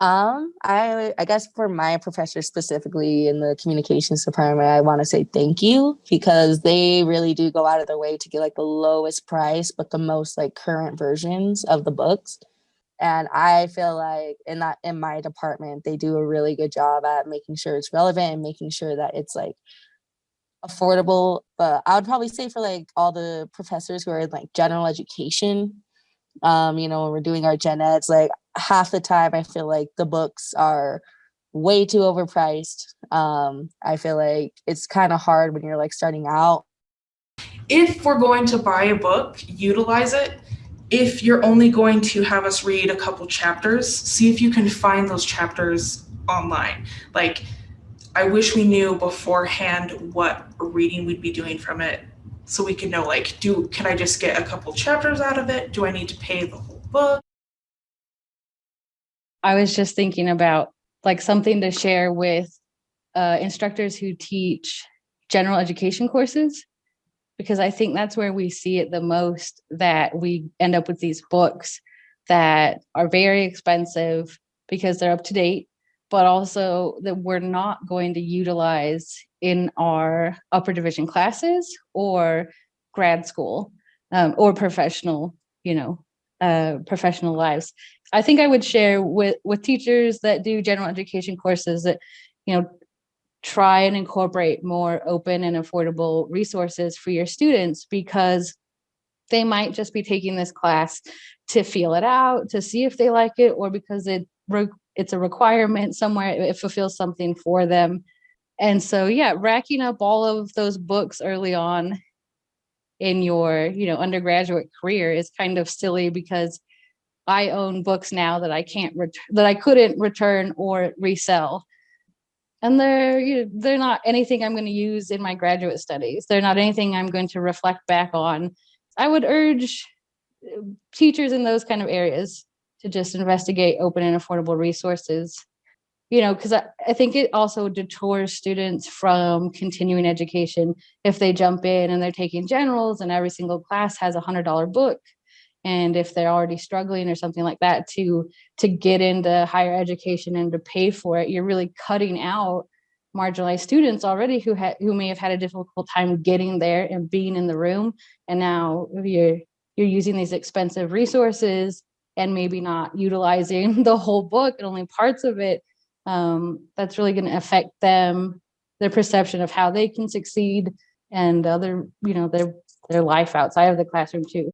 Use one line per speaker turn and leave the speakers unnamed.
Um, I I guess for my professor specifically in the communications department, I want to say thank you because they really do go out of their way to get like the lowest price but the most like current versions of the books. And I feel like in that in my department, they do a really good job at making sure it's relevant and making sure that it's like affordable. But I would probably say for like all the professors who are in like general education, um, you know, when we're doing our gen eds, like half the time I feel like the books are way too overpriced. Um, I feel like it's kind of hard when you're like starting out.
If we're going to buy a book, utilize it. If you're only going to have us read a couple chapters, see if you can find those chapters online. Like, I wish we knew beforehand what reading we'd be doing from it so we can know like do can I just get a couple chapters out of it? Do I need to pay the whole book?
I was just thinking about like something to share with uh, instructors who teach general education courses, because I think that's where we see it the most that we end up with these books that are very expensive because they're up to date, but also that we're not going to utilize in our upper division classes or grad school um, or professional, you know, uh, professional lives. I think I would share with, with teachers that do general education courses that, you know, try and incorporate more open and affordable resources for your students because they might just be taking this class to feel it out, to see if they like it, or because it it's a requirement somewhere, it fulfills something for them. And so, yeah, racking up all of those books early on in your, you know, undergraduate career is kind of silly because I own books now that I can't that I couldn't return or resell. And they're you know, they're not anything I'm going to use in my graduate studies. They're not anything I'm going to reflect back on. I would urge uh, teachers in those kind of areas to just investigate open and affordable resources you know, because I, I think it also detours students from continuing education if they jump in and they're taking generals and every single class has a hundred dollar book. And if they're already struggling or something like that to to get into higher education and to pay for it you're really cutting out marginalized students already who had who may have had a difficult time getting there and being in the room. And now you're you're using these expensive resources and maybe not utilizing the whole book and only parts of it um, that's really going to affect them their perception of how they can succeed and other you know their their life outside of the classroom too